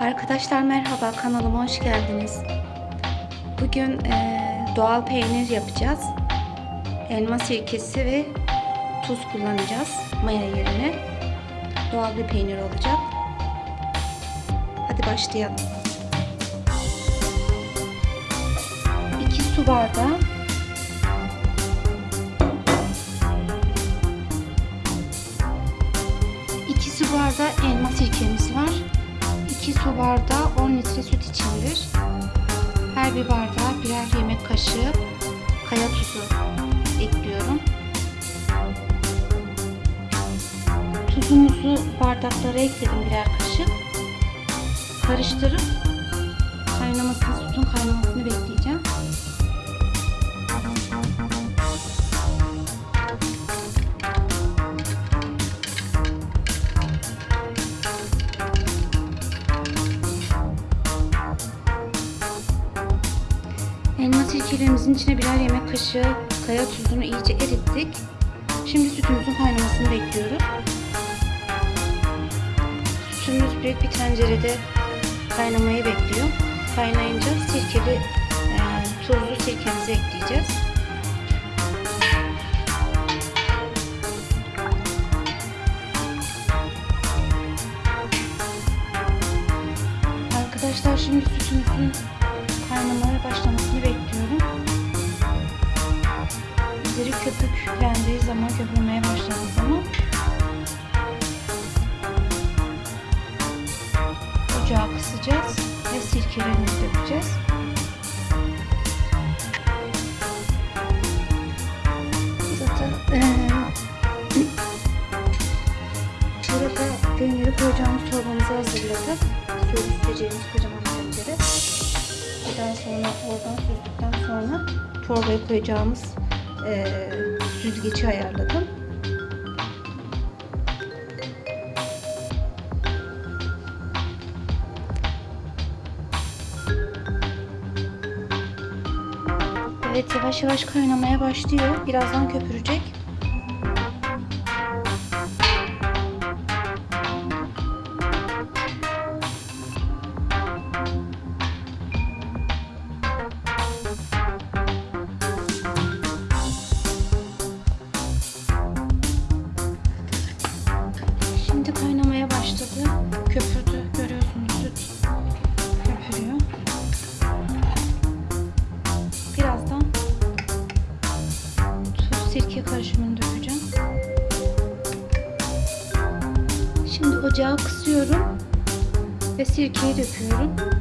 Arkadaşlar merhaba kanalıma hoş geldiniz. Bugün eee, doğal peynir yapacağız. Elma sirkesi ve tuz kullanacağız maya yerine. Doğal bir peynir olacak. Hadi başlayalım. 2 su bardağı bardağı elma sirkemiz. 2 su bardağı 10 litre süt içindir. Her bir bardağa birer yemek kaşığı kaya tuzu ekliyorum. Tuzumuzu bardaklara ekledim birer kaşık. Karıştırıp kaynamasını, sütün kaynamasını bekleyeceğim. Sirkelerimizin içine birer yemek kaşığı kaya tuzunu iyice erittik. Şimdi sütümüzün kaynamasını bekliyoruz. Sütümüz büyük bir tencerede kaynamayı bekliyor. Kaynayınca sirkeli e, tuzlu sirkemizi ekleyeceğiz. Arkadaşlar şimdi sütümüzün kaynamaya başlamasını ocağı kısacağız ve sirkelerimizi dökeceğiz. Zaten eee burada peyniri koyacağımız çorbamızı hazırladık. İsteyeceğimiz kocaman tencere. Daha sonra oradan süzdükten sonra çorbaya koyacağımız eee süzgeci ayarladım. Evet yavaş yavaş kaynamaya başlıyor. Birazdan köpürecek. Sirke karışımını dökeceğim. Şimdi ocağı kısıyorum ve sirkeyi döküyorum.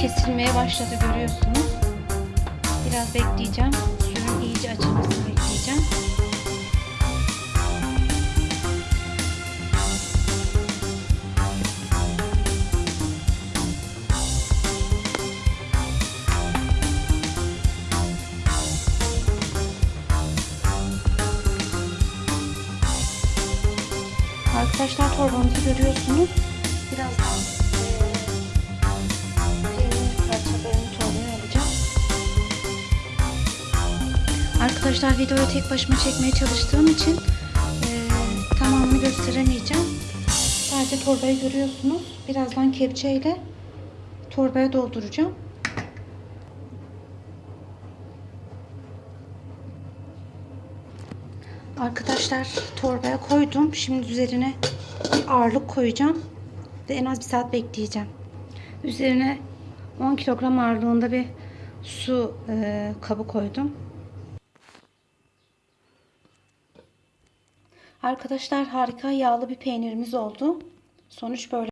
Kesilmeye başladı görüyorsunuz. Biraz bekleyeceğim. Suyun iyice açılmasını bekleyeceğim. Arkadaşlar torbamızı görüyorsunuz. Birazdan eee, Arkadaşlar videoyu tek başıma çekmeye çalıştığım için eee, tamamını gösteremeyeceğim. Sadece torbayı görüyorsunuz. Birazdan kepçeyle torbaya dolduracağım. Arkadaşlar torbaya koydum. Şimdi üzerine bir ağırlık koyacağım. Ve en az bir saat bekleyeceğim. Üzerine 10 kilogram ağırlığında bir su e, kabı koydum. Arkadaşlar harika yağlı bir peynirimiz oldu. Sonuç böyle.